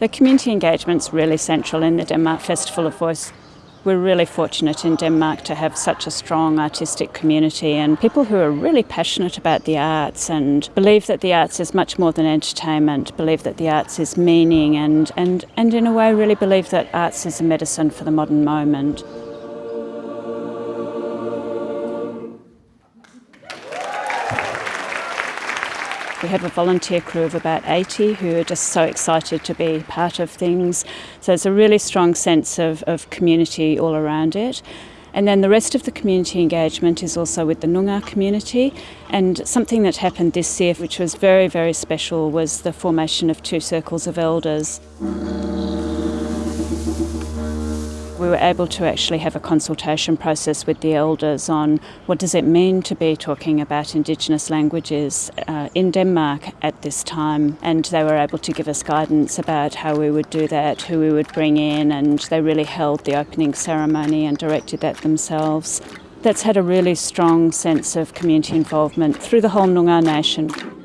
The community engagement's really central in the Denmark Festival of Voice. We're really fortunate in Denmark to have such a strong artistic community and people who are really passionate about the arts and believe that the arts is much more than entertainment, believe that the arts is meaning and, and, and in a way really believe that arts is a medicine for the modern moment. We have a volunteer crew of about 80 who are just so excited to be part of things. So it's a really strong sense of, of community all around it. And then the rest of the community engagement is also with the Noongar community. And something that happened this year, which was very, very special, was the formation of two circles of elders we were able to actually have a consultation process with the elders on what does it mean to be talking about Indigenous languages uh, in Denmark at this time. And they were able to give us guidance about how we would do that, who we would bring in, and they really held the opening ceremony and directed that themselves. That's had a really strong sense of community involvement through the whole Noongar nation.